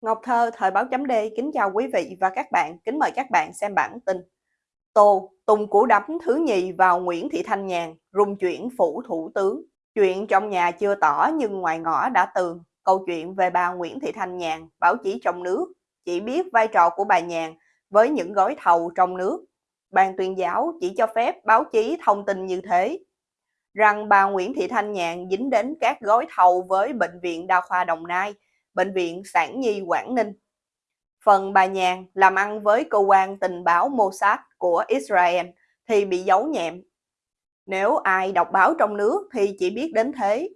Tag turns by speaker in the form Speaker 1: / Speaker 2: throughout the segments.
Speaker 1: Ngọc Thơ, Thời báo chấm D, kính chào quý vị và các bạn, kính mời các bạn xem bản tin. Tô, Tùng củ đấm thứ nhì vào Nguyễn Thị Thanh Nhàn, rung chuyển phủ thủ tướng. Chuyện trong nhà chưa tỏ nhưng ngoài ngõ đã tường. Câu chuyện về bà Nguyễn Thị Thanh Nhàn, báo chí trong nước, chỉ biết vai trò của bà Nhàn với những gói thầu trong nước. Ban tuyên giáo chỉ cho phép báo chí thông tin như thế. Rằng bà Nguyễn Thị Thanh Nhàn dính đến các gói thầu với Bệnh viện Đa khoa Đồng Nai, Bệnh viện Sản Nhi Quảng Ninh. Phần bà Nhàn làm ăn với cơ quan tình báo Mossad của Israel thì bị giấu nhẹm. Nếu ai đọc báo trong nước thì chỉ biết đến thế.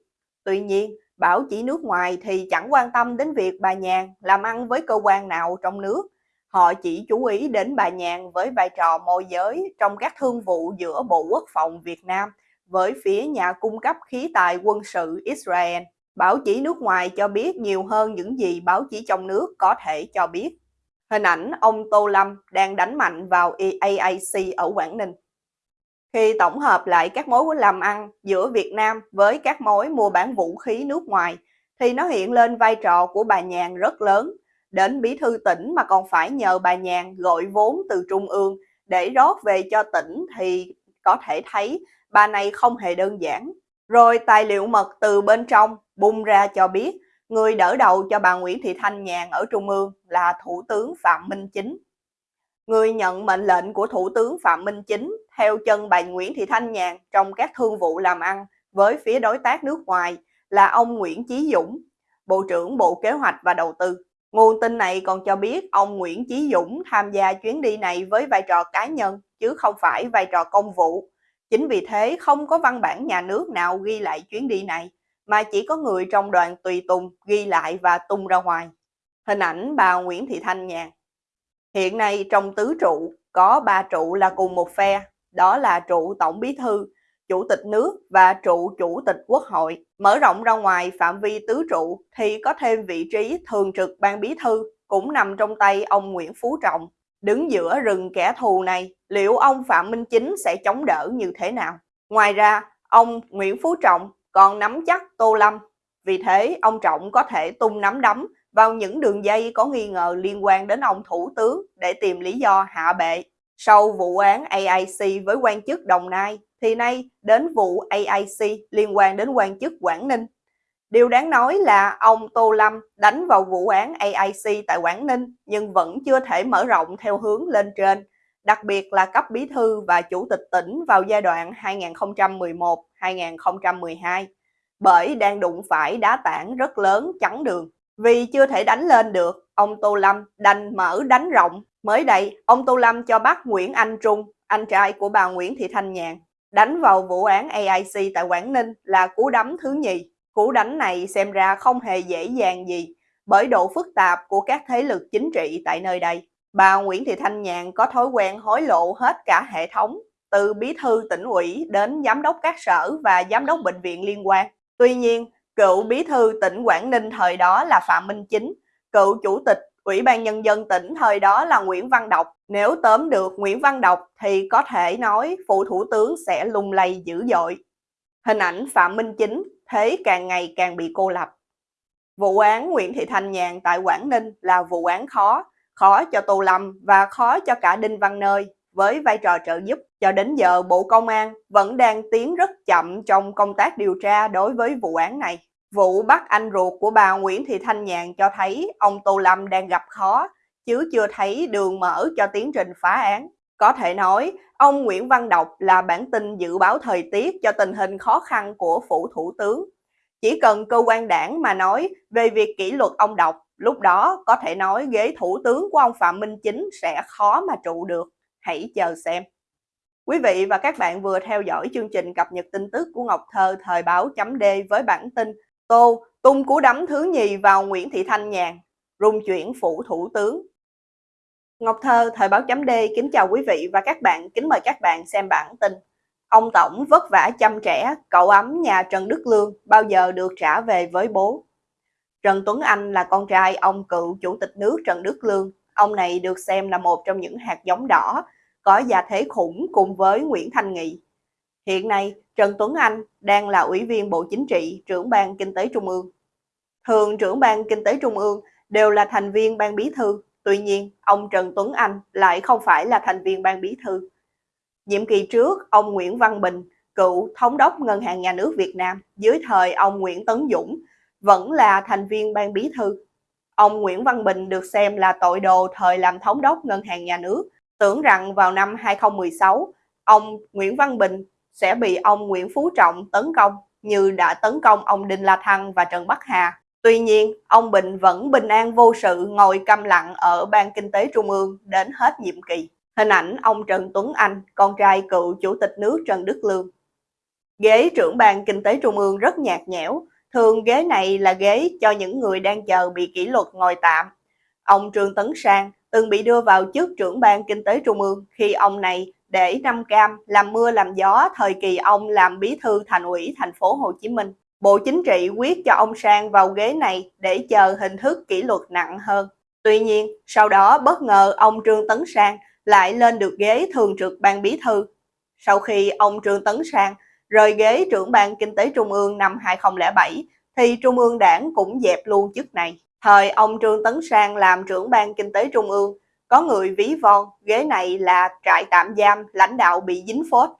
Speaker 1: Tuy nhiên, báo chỉ nước ngoài thì chẳng quan tâm đến việc bà Nhàn làm ăn với cơ quan nào trong nước. Họ chỉ chú ý đến bà Nhàn với vai trò môi giới trong các thương vụ giữa Bộ Quốc phòng Việt Nam với phía nhà cung cấp khí tài quân sự Israel. Báo chí nước ngoài cho biết nhiều hơn những gì báo chí trong nước có thể cho biết. Hình ảnh ông Tô Lâm đang đánh mạnh vào EAAC ở Quảng Ninh. Khi tổng hợp lại các mối làm ăn giữa Việt Nam với các mối mua bán vũ khí nước ngoài, thì nó hiện lên vai trò của bà Nhàn rất lớn. Đến bí thư tỉnh mà còn phải nhờ bà Nhàn gọi vốn từ trung ương để rót về cho tỉnh thì có thể thấy bà này không hề đơn giản. Rồi tài liệu mật từ bên trong bung ra cho biết người đỡ đầu cho bà Nguyễn Thị Thanh Nhàn ở Trung ương là Thủ tướng Phạm Minh Chính. Người nhận mệnh lệnh của Thủ tướng Phạm Minh Chính theo chân bà Nguyễn Thị Thanh Nhàn trong các thương vụ làm ăn với phía đối tác nước ngoài là ông Nguyễn Chí Dũng, Bộ trưởng Bộ Kế hoạch và Đầu tư. Nguồn tin này còn cho biết ông Nguyễn Chí Dũng tham gia chuyến đi này với vai trò cá nhân chứ không phải vai trò công vụ. Chính vì thế không có văn bản nhà nước nào ghi lại chuyến đi này mà chỉ có người trong đoàn tùy tùng ghi lại và tung ra ngoài. Hình ảnh bà Nguyễn Thị Thanh Nhàn. Hiện nay trong tứ trụ có ba trụ là cùng một phe, đó là trụ Tổng Bí Thư, Chủ tịch nước và trụ Chủ tịch Quốc hội. Mở rộng ra ngoài phạm vi tứ trụ thì có thêm vị trí thường trực ban bí thư cũng nằm trong tay ông Nguyễn Phú Trọng. Đứng giữa rừng kẻ thù này, liệu ông Phạm Minh Chính sẽ chống đỡ như thế nào? Ngoài ra, ông Nguyễn Phú Trọng còn nắm chắc Tô Lâm. Vì thế, ông Trọng có thể tung nắm đấm vào những đường dây có nghi ngờ liên quan đến ông Thủ tướng để tìm lý do hạ bệ. Sau vụ án AIC với quan chức Đồng Nai, thì nay đến vụ AIC liên quan đến quan chức Quảng Ninh. Điều đáng nói là ông Tô Lâm đánh vào vụ án AIC tại Quảng Ninh nhưng vẫn chưa thể mở rộng theo hướng lên trên, đặc biệt là cấp bí thư và chủ tịch tỉnh vào giai đoạn 2011-2012, bởi đang đụng phải đá tảng rất lớn chắn đường. Vì chưa thể đánh lên được, ông Tô Lâm đành mở đánh rộng. Mới đây, ông Tô Lâm cho bắt Nguyễn Anh Trung, anh trai của bà Nguyễn Thị Thanh Nhàn, đánh vào vụ án AIC tại Quảng Ninh là cú đấm thứ nhì. Cú đánh này xem ra không hề dễ dàng gì bởi độ phức tạp của các thế lực chính trị tại nơi đây. Bà Nguyễn Thị Thanh Nhàn có thói quen hối lộ hết cả hệ thống, từ bí thư tỉnh ủy đến giám đốc các sở và giám đốc bệnh viện liên quan. Tuy nhiên, cựu bí thư tỉnh Quảng Ninh thời đó là Phạm Minh Chính, cựu chủ tịch Ủy ban Nhân dân tỉnh thời đó là Nguyễn Văn Đọc. Nếu tóm được Nguyễn Văn Đọc thì có thể nói phụ thủ tướng sẽ lung lay dữ dội. Hình ảnh Phạm Minh Chính thế càng ngày càng bị cô lập. Vụ án Nguyễn Thị Thanh Nhàn tại Quảng Ninh là vụ án khó, khó cho Tô Lâm và khó cho cả Đinh Văn Nơi với vai trò trợ giúp. Cho đến giờ Bộ Công an vẫn đang tiến rất chậm trong công tác điều tra đối với vụ án này. Vụ bắt anh ruột của bà Nguyễn Thị Thanh Nhàn cho thấy ông Tô Lâm đang gặp khó, chứ chưa thấy đường mở cho tiến trình phá án. Có thể nói, ông Nguyễn Văn Đọc là bản tin dự báo thời tiết cho tình hình khó khăn của phủ thủ tướng. Chỉ cần cơ quan đảng mà nói về việc kỷ luật ông Đọc, lúc đó có thể nói ghế thủ tướng của ông Phạm Minh Chính sẽ khó mà trụ được. Hãy chờ xem. Quý vị và các bạn vừa theo dõi chương trình cập nhật tin tức của Ngọc Thơ thời báo chấm D với bản tin Tô tung cú đấm thứ nhì vào Nguyễn Thị Thanh Nhàn, rung chuyển phủ thủ tướng. Ngọc Thơ, Thời báo chấm D kính chào quý vị và các bạn, kính mời các bạn xem bản tin. Ông Tổng vất vả chăm trẻ, cậu ấm nhà Trần Đức Lương bao giờ được trả về với bố. Trần Tuấn Anh là con trai ông cựu Chủ tịch nước Trần Đức Lương. Ông này được xem là một trong những hạt giống đỏ, có gia thế khủng cùng với Nguyễn Thanh Nghị. Hiện nay, Trần Tuấn Anh đang là Ủy viên Bộ Chính trị, trưởng ban Kinh tế Trung ương. Thường trưởng ban Kinh tế Trung ương đều là thành viên ban bí thư. Tuy nhiên, ông Trần Tuấn Anh lại không phải là thành viên ban bí thư. Nhiệm kỳ trước, ông Nguyễn Văn Bình, cựu thống đốc Ngân hàng Nhà nước Việt Nam dưới thời ông Nguyễn Tấn Dũng, vẫn là thành viên ban bí thư. Ông Nguyễn Văn Bình được xem là tội đồ thời làm thống đốc Ngân hàng Nhà nước, tưởng rằng vào năm 2016, ông Nguyễn Văn Bình sẽ bị ông Nguyễn Phú Trọng tấn công như đã tấn công ông Đinh La Thăng và Trần Bắc Hà. Tuy nhiên, ông Bình vẫn bình an vô sự ngồi câm lặng ở Ban Kinh tế Trung ương đến hết nhiệm kỳ. Hình ảnh ông Trần Tuấn Anh, con trai cựu Chủ tịch nước Trần Đức Lương. Ghế trưởng Ban Kinh tế Trung ương rất nhạt nhẽo, thường ghế này là ghế cho những người đang chờ bị kỷ luật ngồi tạm. Ông Trương Tấn Sang từng bị đưa vào chức trưởng Ban Kinh tế Trung ương khi ông này để năm cam làm mưa làm gió thời kỳ ông làm bí thư thành ủy thành phố Hồ Chí Minh. Bộ Chính trị quyết cho ông Sang vào ghế này để chờ hình thức kỷ luật nặng hơn. Tuy nhiên, sau đó bất ngờ ông Trương Tấn Sang lại lên được ghế thường trực ban bí thư. Sau khi ông Trương Tấn Sang rời ghế trưởng ban kinh tế trung ương năm 2007, thì Trung ương đảng cũng dẹp luôn chức này. Thời ông Trương Tấn Sang làm trưởng ban kinh tế trung ương, có người ví von ghế này là trại tạm giam lãnh đạo bị dính phốt.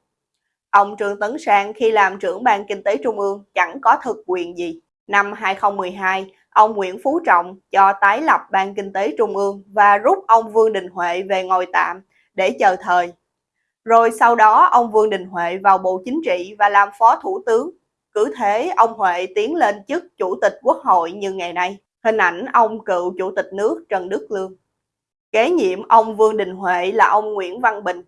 Speaker 1: Ông Trương Tấn Sang khi làm trưởng ban kinh tế trung ương chẳng có thực quyền gì. Năm 2012, ông Nguyễn Phú Trọng cho tái lập ban kinh tế trung ương và rút ông Vương Đình Huệ về ngồi tạm để chờ thời. Rồi sau đó ông Vương Đình Huệ vào Bộ Chính trị và làm Phó Thủ tướng. Cứ thế ông Huệ tiến lên chức Chủ tịch Quốc hội như ngày nay. Hình ảnh ông cựu Chủ tịch nước Trần Đức Lương. Kế nhiệm ông Vương Đình Huệ là ông Nguyễn Văn Bình.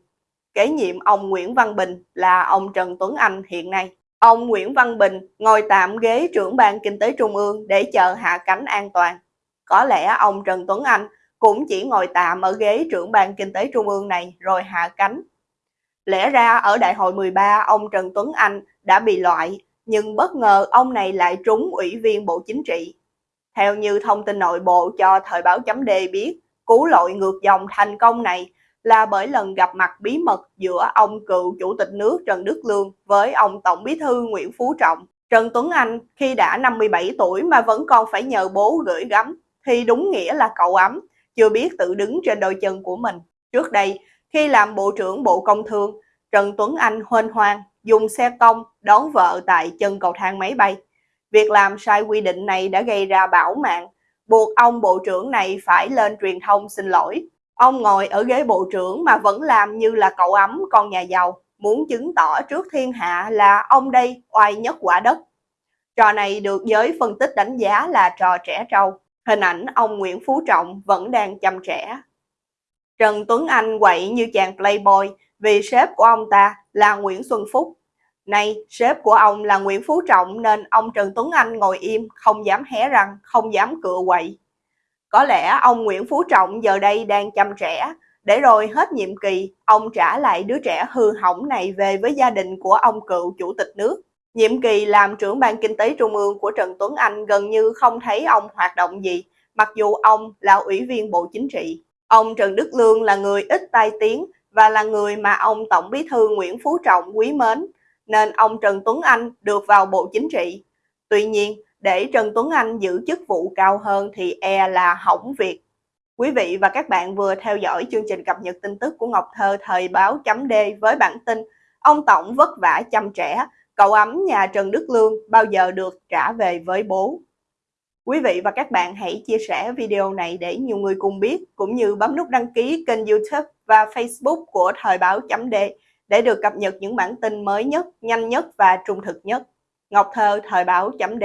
Speaker 1: Kế nhiệm ông Nguyễn Văn Bình là ông Trần Tuấn Anh hiện nay. Ông Nguyễn Văn Bình ngồi tạm ghế trưởng ban kinh tế trung ương để chờ hạ cánh an toàn. Có lẽ ông Trần Tuấn Anh cũng chỉ ngồi tạm ở ghế trưởng ban kinh tế trung ương này rồi hạ cánh. Lẽ ra ở đại hội 13 ông Trần Tuấn Anh đã bị loại, nhưng bất ngờ ông này lại trúng ủy viên Bộ Chính trị. Theo như thông tin nội bộ cho Thời báo chấm biết, cú lội ngược dòng thành công này là bởi lần gặp mặt bí mật giữa ông cựu chủ tịch nước Trần Đức Lương với ông Tổng bí thư Nguyễn Phú Trọng. Trần Tuấn Anh khi đã 57 tuổi mà vẫn còn phải nhờ bố gửi gắm thì đúng nghĩa là cậu ấm, chưa biết tự đứng trên đôi chân của mình. Trước đây, khi làm Bộ trưởng Bộ Công Thương, Trần Tuấn Anh hoên hoang dùng xe công đón vợ tại chân cầu thang máy bay. Việc làm sai quy định này đã gây ra bão mạng, buộc ông bộ trưởng này phải lên truyền thông xin lỗi. Ông ngồi ở ghế bộ trưởng mà vẫn làm như là cậu ấm con nhà giàu, muốn chứng tỏ trước thiên hạ là ông đây oai nhất quả đất. Trò này được giới phân tích đánh giá là trò trẻ trâu. Hình ảnh ông Nguyễn Phú Trọng vẫn đang chăm trẻ. Trần Tuấn Anh quậy như chàng playboy vì sếp của ông ta là Nguyễn Xuân Phúc. Nay, sếp của ông là Nguyễn Phú Trọng nên ông Trần Tuấn Anh ngồi im, không dám hé răng, không dám cựa quậy. Có lẽ ông Nguyễn Phú Trọng giờ đây đang chăm trẻ, để rồi hết nhiệm kỳ, ông trả lại đứa trẻ hư hỏng này về với gia đình của ông cựu chủ tịch nước. Nhiệm kỳ làm trưởng ban kinh tế trung ương của Trần Tuấn Anh gần như không thấy ông hoạt động gì, mặc dù ông là ủy viên Bộ Chính trị. Ông Trần Đức Lương là người ít tai tiếng và là người mà ông Tổng bí thư Nguyễn Phú Trọng quý mến, nên ông Trần Tuấn Anh được vào Bộ Chính trị. Tuy nhiên, để Trần Tuấn Anh giữ chức vụ cao hơn thì e là hỏng việc. Quý vị và các bạn vừa theo dõi chương trình cập nhật tin tức của Ngọc Thơ thời báo chấm D với bản tin Ông Tổng vất vả chăm trẻ, cậu ấm nhà Trần Đức Lương bao giờ được trả về với bố. Quý vị và các bạn hãy chia sẻ video này để nhiều người cùng biết, cũng như bấm nút đăng ký kênh youtube và facebook của Thời báo chấm D để được cập nhật những bản tin mới nhất, nhanh nhất và trung thực nhất. Ngọc Thơ, Thời báo chấm D